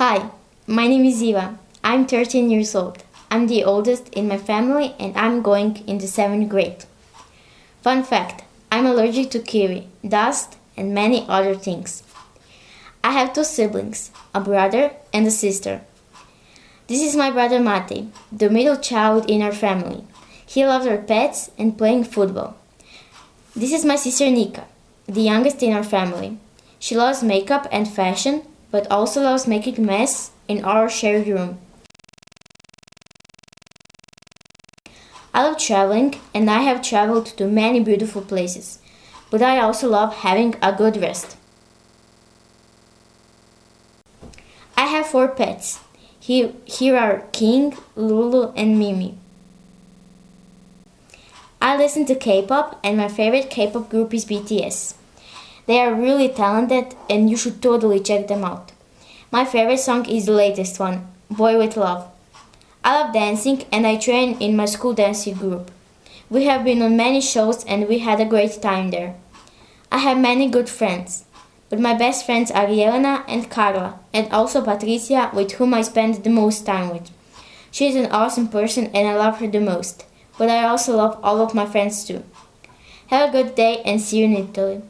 Hi, my name is Eva. I'm 13 years old. I'm the oldest in my family and I'm going into 7th grade. Fun fact I'm allergic to kiwi, dust, and many other things. I have two siblings, a brother and a sister. This is my brother Mate, the middle child in our family. He loves our pets and playing football. This is my sister Nika, the youngest in our family. She loves makeup and fashion, but also loves making mess in our shared room. I love traveling and I have traveled to many beautiful places, but I also love having a good rest. I have four pets. Here, here are King, Lulu, and Mimi. I listen to K-pop and my favorite K-pop group is BTS. They are really talented and you should totally check them out. My favorite song is the latest one, Boy with Luv. I love dancing and I train in my school dancing group. We have been on many shows and we had a great time there. I have many good friends, but my best friends are Jelena and Carla, and also Patricia, with whom I spend the most time with. She is an awesome person and I love her the most, but I also love all of my friends too. Have a good day and see you in Italy.